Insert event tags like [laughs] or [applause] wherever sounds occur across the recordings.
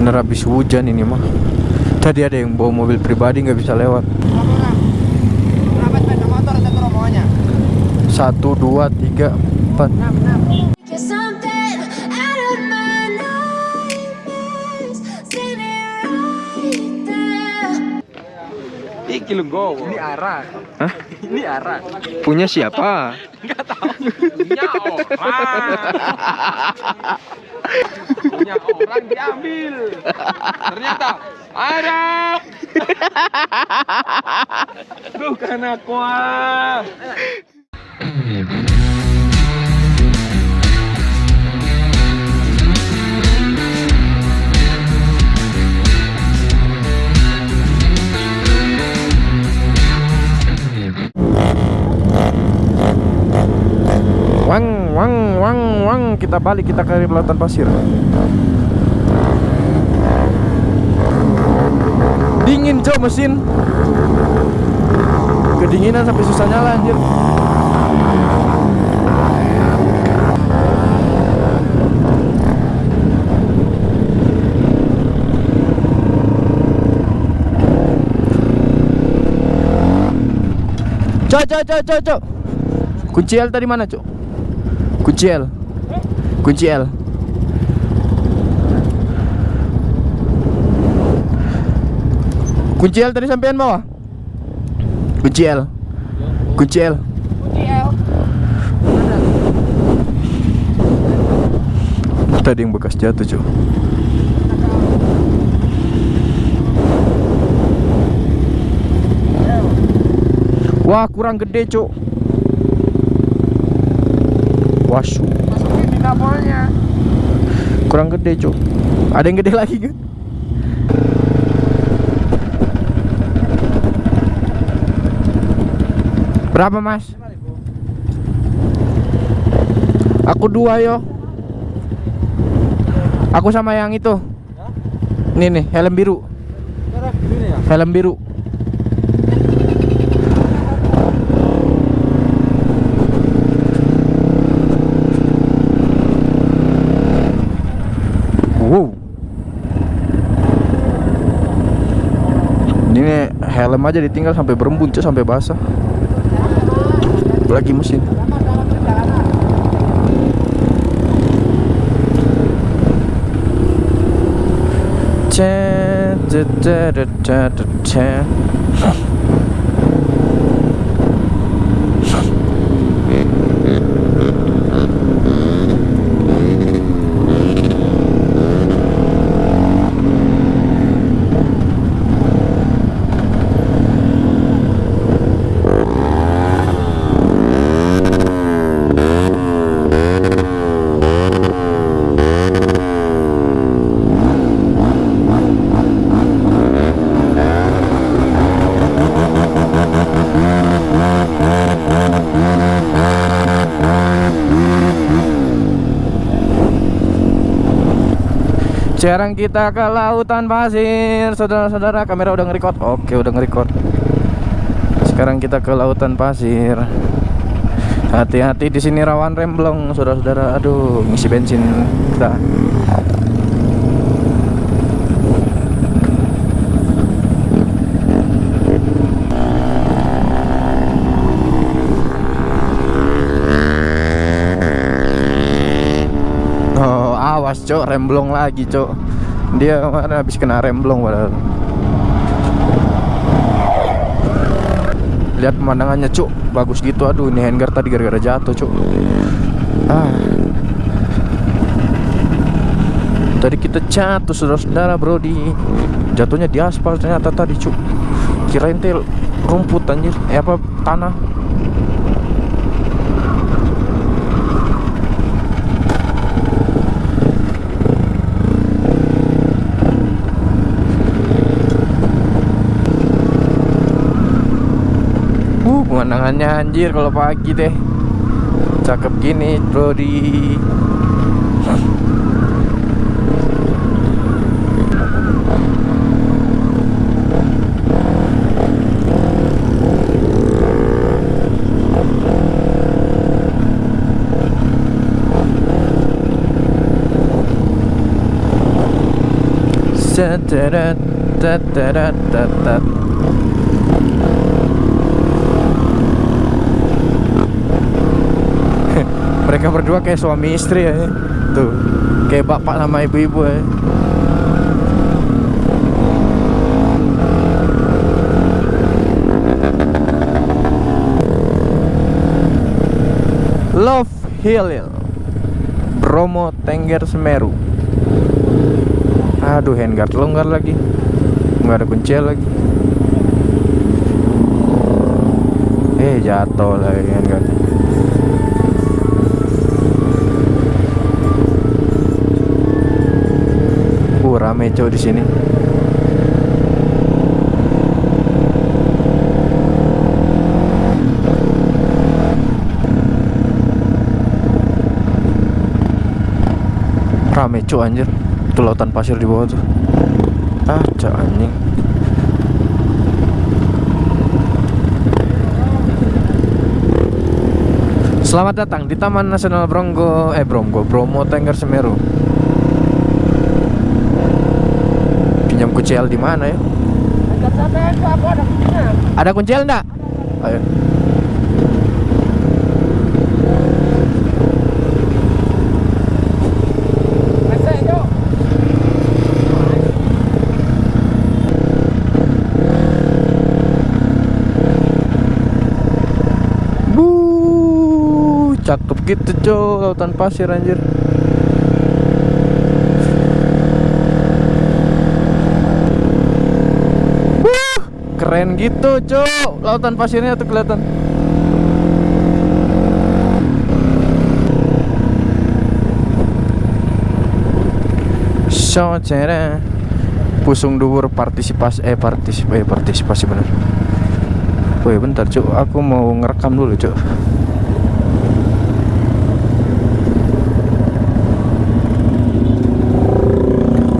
bener habis hujan ini mah tadi ada yang bawa mobil pribadi nggak bisa lewat satu dua tiga empat Iki. Ini arah. Hah? Ini arah. punya siapa Enggak tahu. Punya orang. [laughs] Punya orang diambil. Ternyata ada. Bukan aku. Wang wang wang wang kita balik kita ke lautan pasir dingin cok mesin kedinginan sampai susah nyala anjir Cok, cok, cok, cok, cok. Kunci L tadi mana, Cok? Kunci L. Kunci L. Kunci L tadi sampean bawah. Kunci L. Kunci L. Tadi yang bekas jatuh, Cok. Wah, kurang gede, Cok. Wasu. Masukin di. Kurang gede, Cok. Ada yang gede lagi kan? Berapa, Mas? Aku dua, yo. Aku sama yang itu. Nih nih, helm biru. Helm biru. Wow. Aja ditinggal sampai berembun cuy, sampai basah. Lagi mesin. Cek, cek, cek, cek, cek, Sekarang kita ke lautan pasir, saudara-saudara. Kamera udah nge-record. Oke, udah nge-record. Sekarang kita ke lautan pasir. Hati-hati di sini rawan remblong, saudara-saudara. Aduh, ngisi bensin kita. Oh, awas, Cok, remblong lagi, Cok. Dia kemarin habis kena remblong padahal. Lihat pemandangannya, Cuk. Bagus gitu. Aduh, ini handguard tadi gara-gara jatuh, Cuk. Ah. Tadi kita jatuh saudara-saudara, Bro, di jatuhnya di aspal ternyata tadi, Cuk. Kirain tel rumput anjir. Eh apa tanah. Uh, pemandangannya anjir kalau pagi deh. Cakep gini, bro di tatat. Mereka berdua kayak suami istri ya. Tuh, kayak bapak sama ibu-ibu ya. Love Hill Bromo Tengger Semeru Aduh handguard longgar lagi nggak ada kunci lagi Eh jatuh lagi handguard Cow di sini. Rame anjir. Itu lautan pasir di bawah tuh. Ah cak anjing. Selamat datang di Taman Nasional Brongo eh Brongo Bromo Tengger Semeru. Pinjam kunci L di mana ya? Ada kuncinya. Ada kunci L enggak? Ayo. Bu, cakep gitu cow lautan pasir anjir. Wuh, keren gitu cow lautan pasirnya tuh kelihatan. So, cere. Pusung dhuwur partisipasi eh partisipasi eh, partisipasi bener. Woi bentar cuk, aku mau ngerekam dulu cuk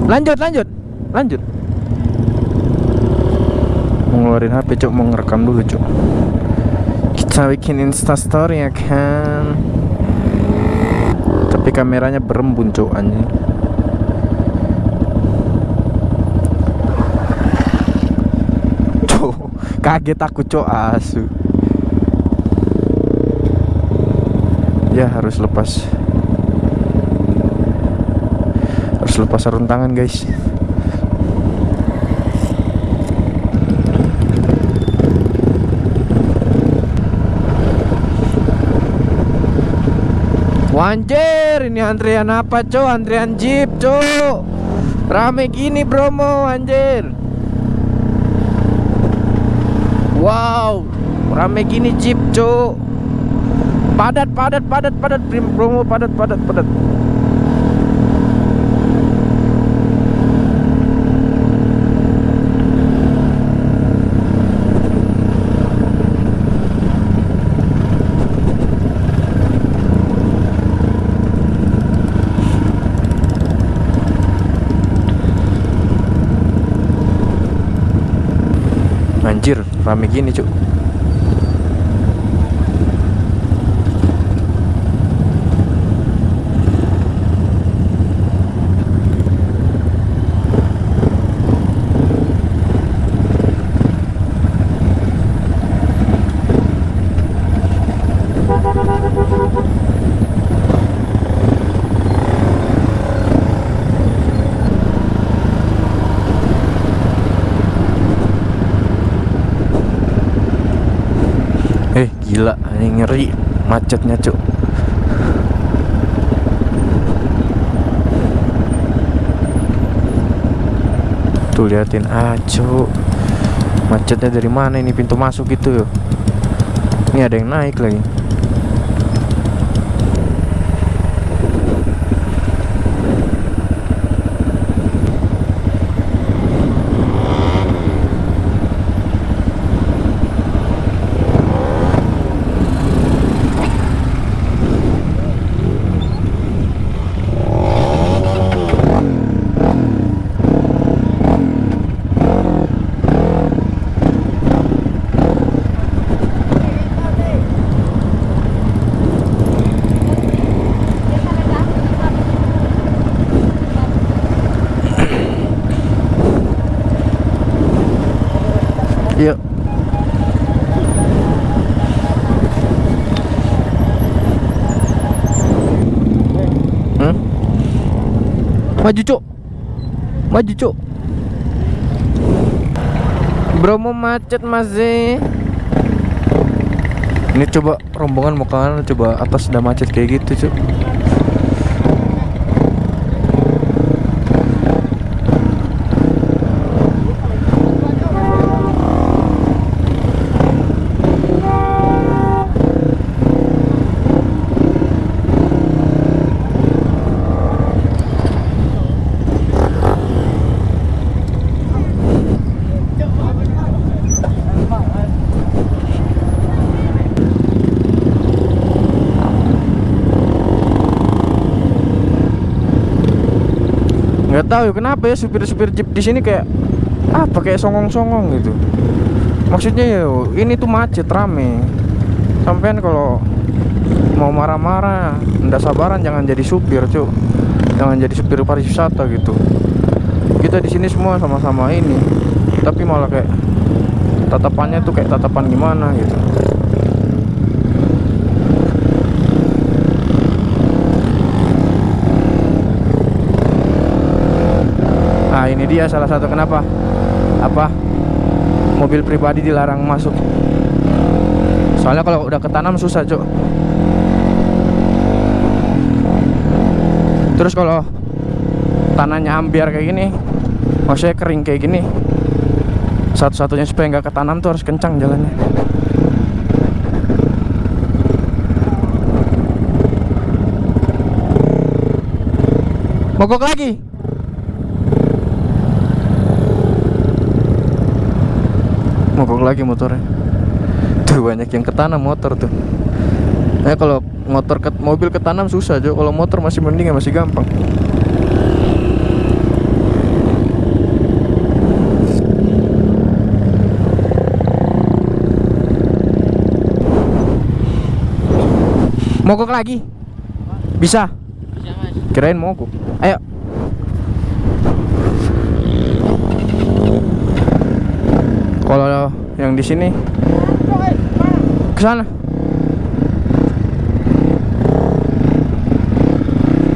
Lanjut, lanjut, lanjut Mau ngeluarin HP cuk, mau ngerekam dulu cuk. Kita bikin instastory ya kan? Tapi kameranya berembun cuk anjing. Cuk, kaget aku cuk. Asu. Ya harus lepas. Harus lepas sarung tangan guys Wanjir, ini antrian apa cok? Antrian jeep cok Rame gini Bromo anjir. Wow, rame gini jeep cok Padat, padat, padat, padat Bromo padat, padat, padat Anjir, rame gini cuk Eh ngeri macetnya cuk. Tuh liatin, ah Macetnya dari mana ini pintu masuk gitu Ini ada yang naik lagi Maju, Cuk. Maju, Cuk. Bro mau macet masih. Ini coba rombongan mau kanan, coba atas udah macet kayak gitu, Cuk. nggak tahu ya kenapa ya supir-supir jeep di sini kayak apa kayak songong-songong gitu. Maksudnya ya ini tuh macet rame. Sampean kalau mau marah-marah ndak sabaran jangan jadi supir cuk. Jangan jadi supir pariwisata gitu. Kita di sini semua sama-sama ini tapi malah kayak tatapannya tuh kayak tatapan gimana gitu ini dia salah satu kenapa apa mobil pribadi dilarang masuk. Soalnya kalau udah ketanam susah cuk. Terus kalau tanahnya ambiar kayak gini, maksudnya kering kayak gini, satu-satunya supaya nggak ketanam tuh harus kencang jalannya. Mogok lagi. Mogok lagi motornya. Tuh banyak yang ketanam motor tuh. Nah kalau motor ke mobil ketanam susah Jo. Kalau motor masih mending ya masih gampang. Mogok lagi. Bisa? Kirain mogok ayo kalau yang di sini. Ke sana.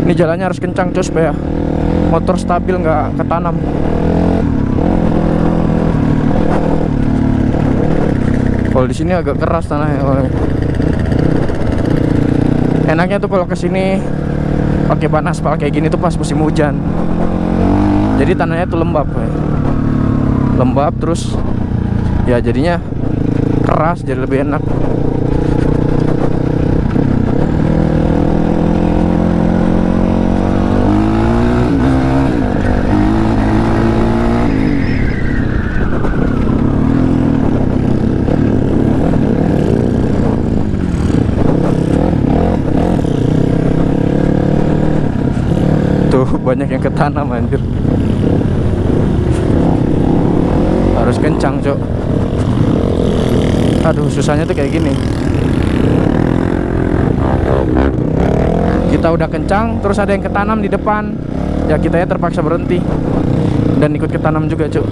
Ini jalannya harus kencang cus supaya motor stabil nggak ketanam. Kalau di sini agak keras tanahnya enaknya tuh kalau ke sini pakai ban aspal kayak gini tuh pas musim hujan. Jadi tanahnya tuh lembab ya. lembab terus ya jadinya keras jadi lebih enak. Tuh banyak yang ketanam anjir harus kencang cok. Aduh susahnya tuh kayak gini. Kita udah kencang terus ada yang ketanam di depan. Ya kita ya terpaksa berhenti dan ikut ketanam juga cuk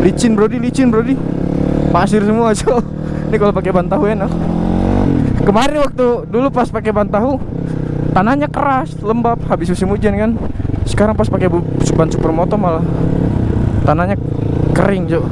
Licin brodi, licin brodi. Pasir semua, [laughs] Cok. Ini kalau pakai ban tahu enak. Kemarin waktu dulu pas pakai ban tahu tanahnya keras, lembab habis musim hujan kan. Sekarang pas pakai ban supermoto malah tanahnya kering, Cok.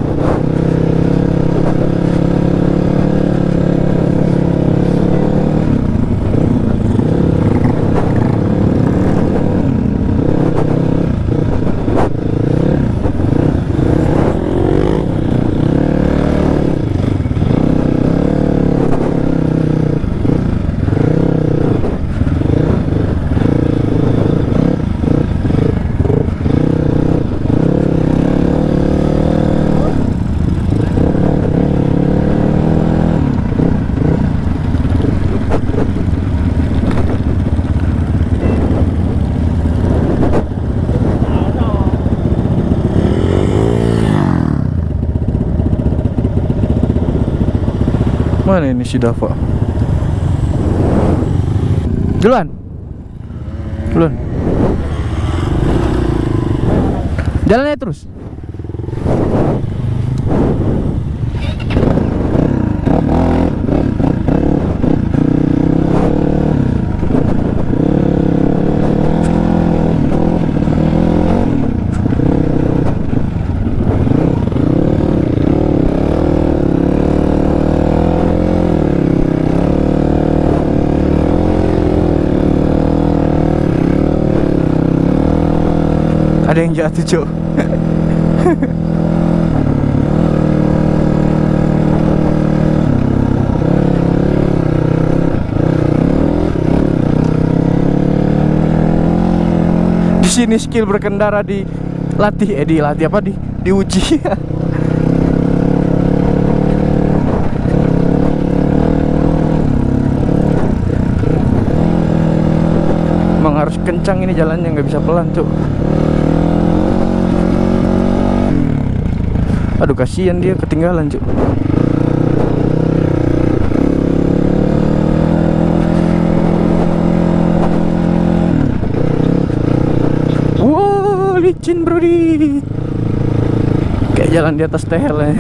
Mana ini si Dava? Duluan. Duluan. Jalannya terus. Ada yang jatuh, Cok. [laughs] di sini skill berkendara di latih eh dilatih apa? Di diuji. [laughs] Harus kencang ini jalannya nggak bisa pelan cuk aduh kasihan dia ketinggalan cuk. Wow, licin brody Kayak jalan di atas tehel ya.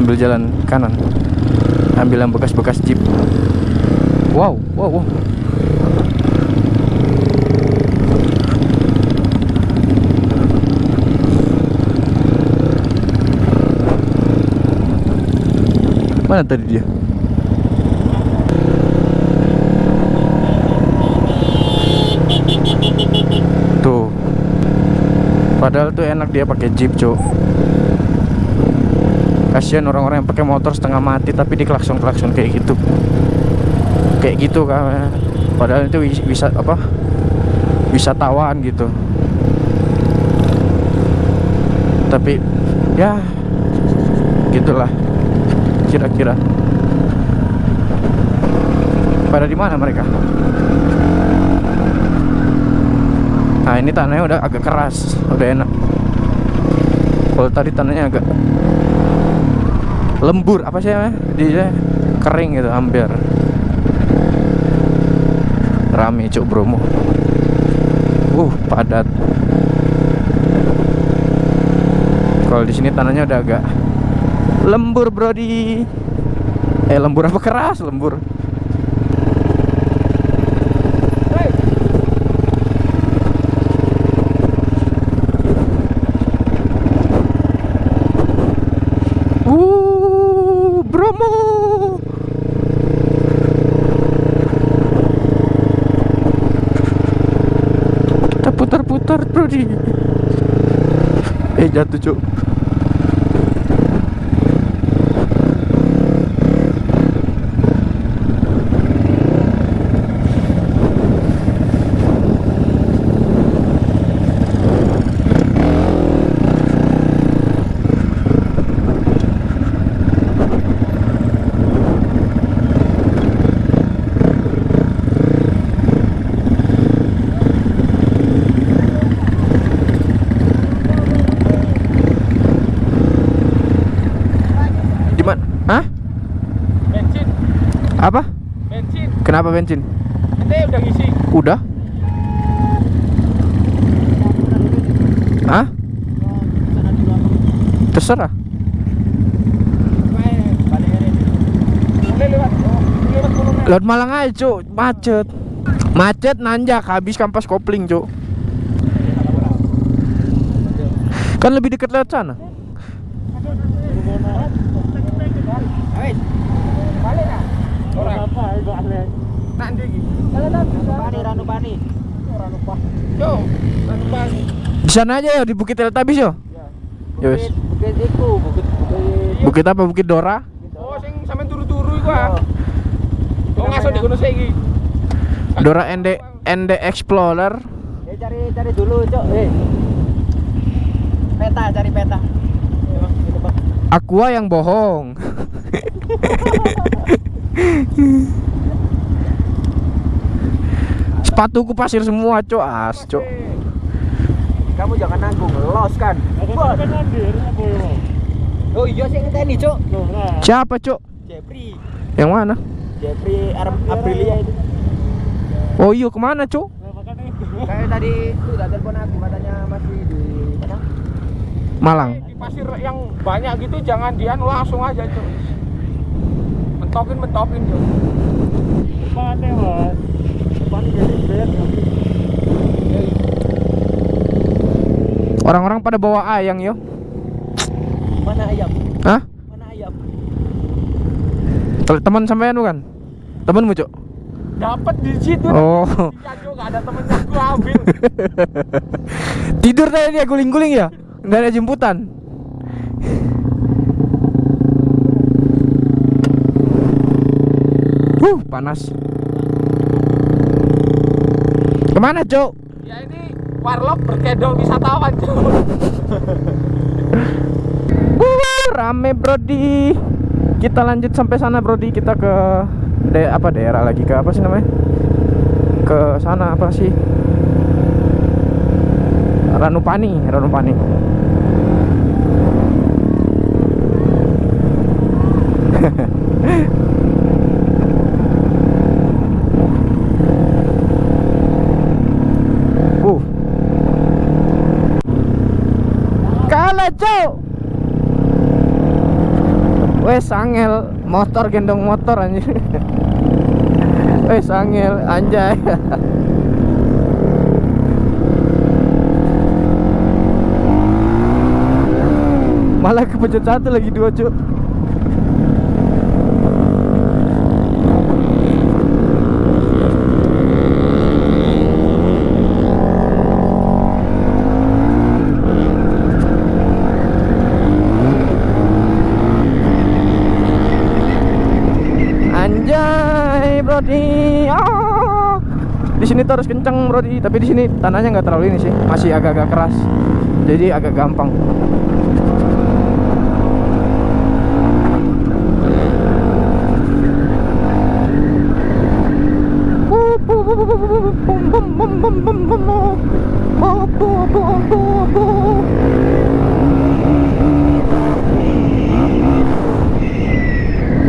Ambil jalan kanan. Ambil yang bekas-bekas jeep. Wow, wow, wow Mana tadi dia? Tuh. Padahal tuh enak dia pakai jeep, Cuk. Kasihan orang-orang yang pakai motor setengah mati tapi di klakson-klakson kayak gitu. Kayak gitu kan. Padahal itu bisa apa? Wisatawan gitu. Tapi ya gitulah kira-kira. Pada di mana mereka? Nah ini tanahnya udah agak keras, udah enak. Kalau tadi tanahnya agak lembur, apa sih namanya? Dia kering gitu, hampir. Rame cuk Bromo. Uh, padat. Kalau di sini tanahnya udah agak lembur, Brody. Eh, lembur apa keras? Lembur. Uh, putar-putar, Brody. Eh, jatuh, Cuk. Di mana? Hah? Bensin, Apa? Bensin. Ente udah ngisi. Udah? Hah? Terserah. Lewat. Oh, Malang aja, Cuk. Macet. Macet nanjak habis kampas kopling, Cuk. Kan lebih dekat lewat sana. Ayo. Balik ah. Orang. Nanti iki. Bani Ranu Bani. Ranu Bani. Yo, Ranu Bani. Di sana aja ya di Bukit Teletabis yo. Ya wes. Bukit iku, bukit bukit. Bukit apa? Bukit Dora? Oh, sing sampean turu-turu iku ah. Oh, ngaso di kono saiki. Dora ND ND Explorer. Ya cari cari dulu, Cok. Eh. Peta, cari peta. Aqua yang bohong. [laughs] Sepatuku pasir semua, Cok. As, Cok. Kamu jangan nanggung, los kan. Oh iya sih ngenteni, Cuk. Loh, nah. Siapa, Cuk? Jeffrey. Yang mana? Jeffrey Ar- Aprilia itu. Oh iya, ke mana, Cuk? Kayak tadi tuh udah telepon aku katanya masih di mana? Malang. Di pasir yang banyak gitu jangan dian langsung aja, Cuk. Mentokin mentokin. Depannya, Mas. Orang-orang pada bawa ayang, yo. Mana ayam? Hah? Mana ayam? Teman sampean bukan? Temenmu, Cuk? Dapat di situ. Oh. Gak ada temennya [laughs] aku ambil. Tidur tadi dia guling-guling ya? Nggak ada jemputan. Uh, panas. Ke mana, Cok? ya ini warlock berkedok wisatawan, Cuk. [laughs] Wuh, rame Brodi. Kita lanjut sampai sana Brodi. Kita ke de apa daerah lagi ke apa sih namanya? Ke sana apa sih? Ranupani, Ranupani. uh. Kalah, Cok. Wes angel motor gendong motor anjir. [laughs] Wes angel anjay. [laughs] Malah kepencet satu lagi dua cuk. Anjay, Brodi. Ah. Di sini tuh harus kenceng, Brodi. Tapi di sini tanahnya nggak terlalu ini sih, masih agak-agak keras. Jadi agak gampang.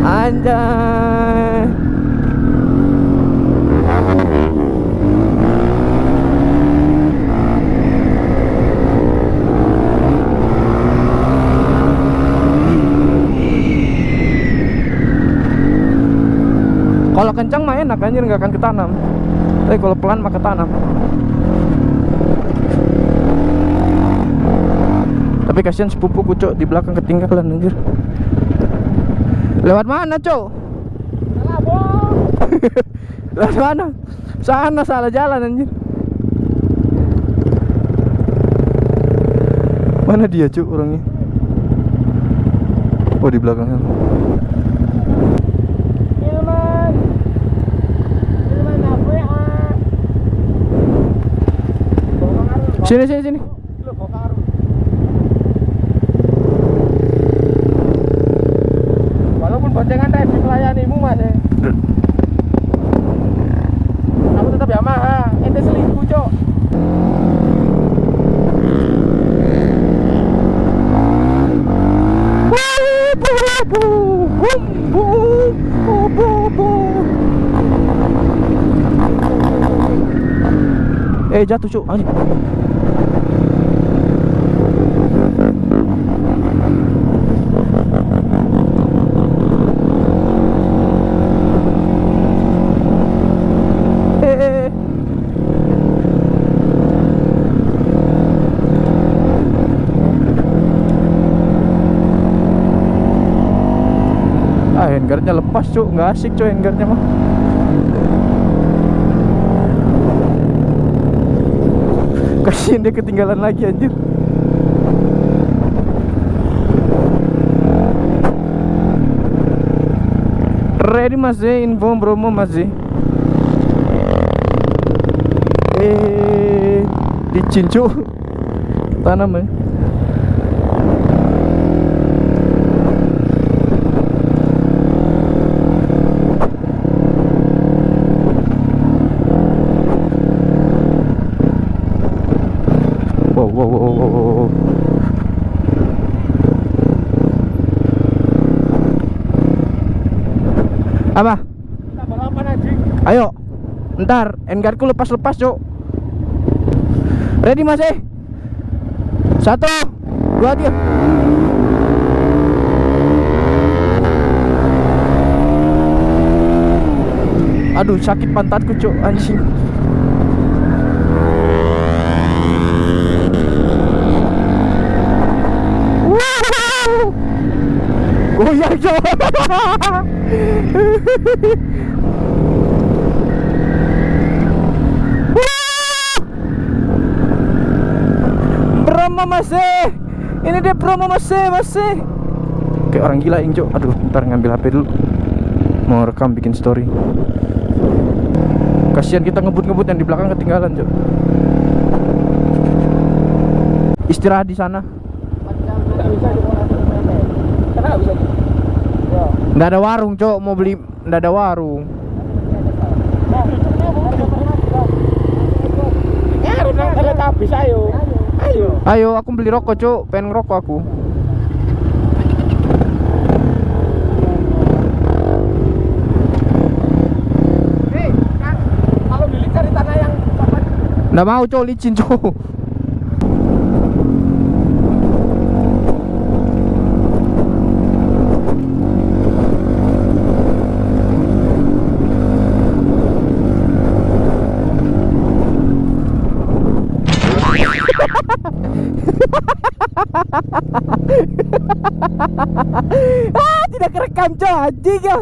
Anjay. Kalau kencang mah enak anjir nggak akan ketanam. Tapi kalau pelan mah ketanam. Tapi kasihan sepupu kucuk di belakang ketinggalan anjir. Lewat mana, Cok? [laughs] Lewat mana? Sana salah jalan anjir. Mana dia, Cuk, orangnya? Oh, di belakang sana. Ilman. Ilman apa ya? Sini, sini, sini. Walaupun boncengan ready melayanimu mas ya. Aku tetap Yamaha, ente selingkuh cok. Eh jatuh cuk anjing. Handguardnya lepas cuk. Nggak asik cuk handguardnya mah. [laughs] Kasian dia ketinggalan lagi anjir. Ready mas Z, info promo mas Z? Eh, licin cuk. [laughs] Tanam ya Wow, wow, wow, wow, wow, wow. Apa? Balapan anjing. Ayo. Ntar, engarku lepas-lepas, Cuk. Ready masih? Satu, dua, tiga. Aduh, sakit pantatku, Cuk, anjing. Goyang, Cuk. [laughs] [laughs] Promo masih. Ini dia promo masih, masih. Kayak orang gila Injo. Aduh, ntar ngambil HP dulu. Mau rekam bikin story. Kasihan kita ngebut-ngebut yang di belakang ketinggalan, Cok. Istirahat di sana. Bisa bisa? Nggak ada warung, Cok. Mau beli nggak ada warung. Teletabis ayo. Ayo. Ayo, aku beli rokok, Cok. Pengen ngerokok aku. Kan kalau beli cari tanah yang? Nggak mau, Cok. Licin, Cok. [laughs] ah, tidak kerekam, Cok. Anjing ya.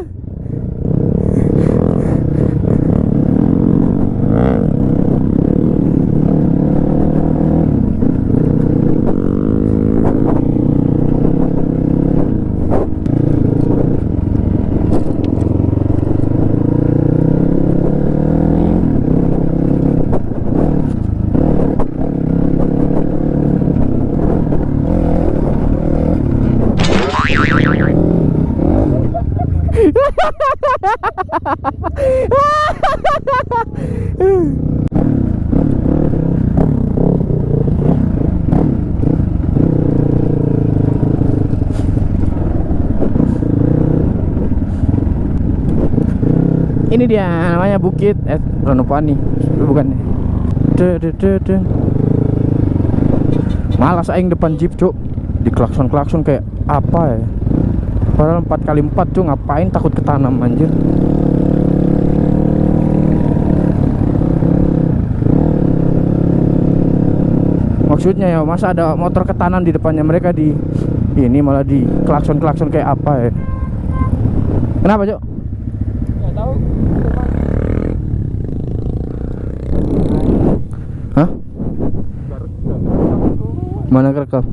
Dia namanya Bukit eh Ranupani. Bukan. Duh, duh, duh, duh. Malas aing depan jeep, Cuk. Di klakson-klakson kayak apa ya? Padahal 4 kali 4 Cuk, ngapain takut ketanam anjir. Maksudnya ya, masa ada motor ketanam di depannya mereka di ini malah di klakson-klakson kayak apa ya? Kenapa, Cuk? Nggak tahu. Hah? Baru juga. Mana kerekam?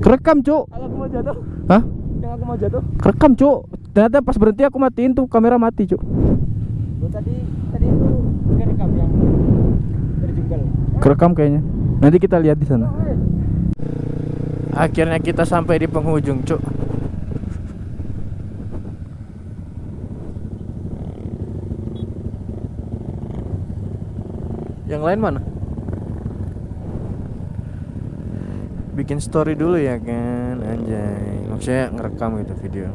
Kerekam, Cuk. Kalau aku mau jatuh, Hah? yang aku mau jatuh. Kerekam, Cuk. Ternyata pas berhenti aku matiin tuh kamera mati, Cuk. Lo tadi tadi itu kerekam yang terjungkal. Kerekam kayaknya. Nanti kita lihat di sana. Akhirnya kita sampai di penghujung, Cuk. Yang lain mana? Bikin story dulu ya kan, anjay. Maksudnya ngerekam gitu video.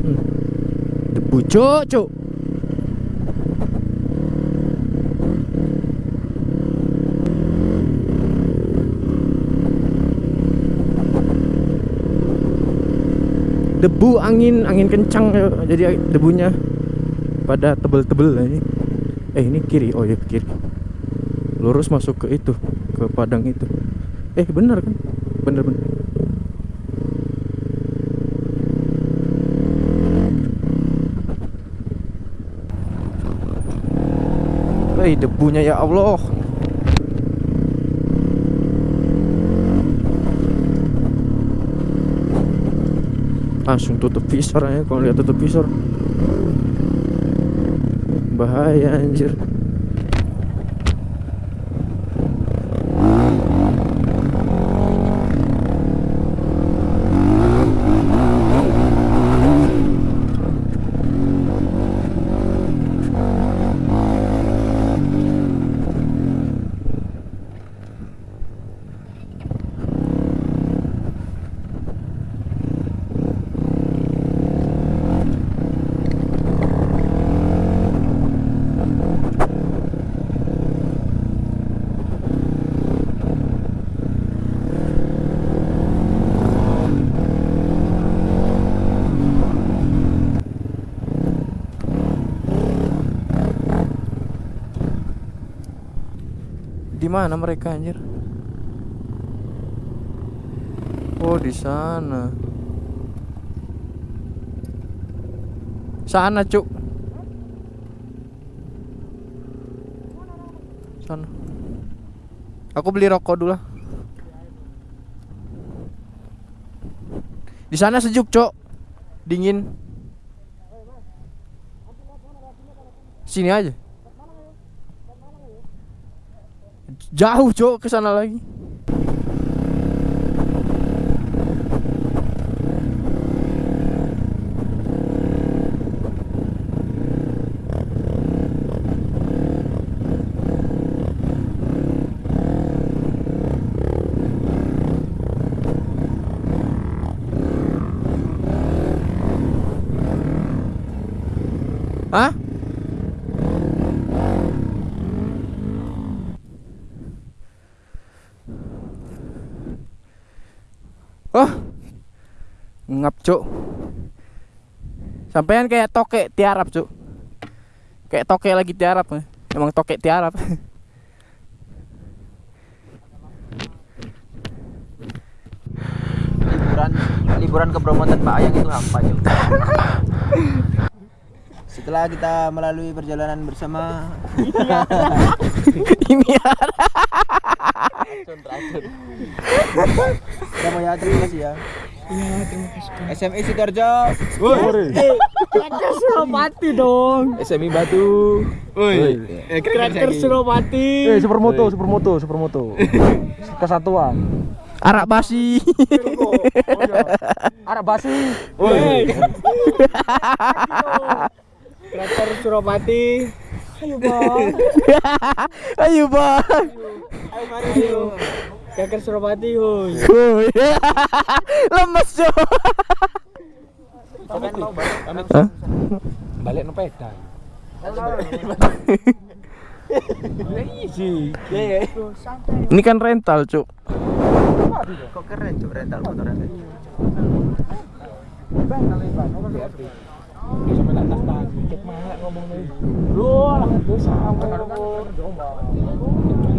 Hmm. Debu, Cuk. debu angin angin kencang jadi debunya pada tebel-tebel ini. Eh ini kiri. Oh ya kiri. Lurus masuk ke itu ke padang itu. Eh bener kan? Bener bener Eh debunya ya Allah. Langsung tutup visor aja kalau lihat tutup visor bahaya anjir mana mereka anjir? Oh, di sana. Sana, Cuk. Sana. Aku beli rokok dulu. Di sana sejuk, Cok. Dingin. Sini aja. Jauh, Cok, ke sana lagi. Hah? Oh. Ngap, Cuk. Sampean kayak tokek tiarap, Cuk. Kayak tokek lagi tiarap. eh. Emang tokek tiarap. liburan liburan ke Bromo tanpa ayang itu hampa Cuk. setelah kita melalui perjalanan bersama [laughs] Ini ya. kamu ya terima kasih ya SMI Sidoarjo [laughs] Suropati dong. SMI Batu Woi Cracker Suropati. Eh, supermoto, supermoto, supermoto. [laughs] Kesatuan. Arak basi. [laughs] Arab basi. Woi. Cracker Suropati. Ayo bang. Ayo, Bang. Ayo mari ayo. Cracker Suropati hoi. Woi. [laughs] Lemes, Cuk. Hah? Balik no peda. Ini kan rental, Cuk. kok keren Cuk rental motor rental Lu lah itu sama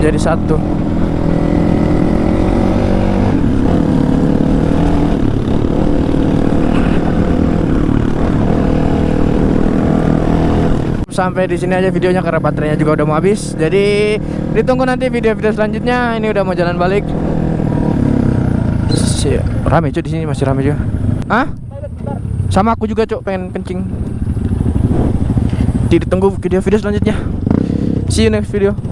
menjadi satu. sampai di sini aja videonya karena baterainya juga udah mau habis. Jadi ditunggu nanti video-video selanjutnya. Ini udah mau jalan balik. Rame cuy di sini masih rame juga. Hah? Sama aku juga cuk pengen kencing. Jadi ditunggu video-video selanjutnya. See you next video.